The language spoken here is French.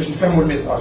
que je ferme mon message.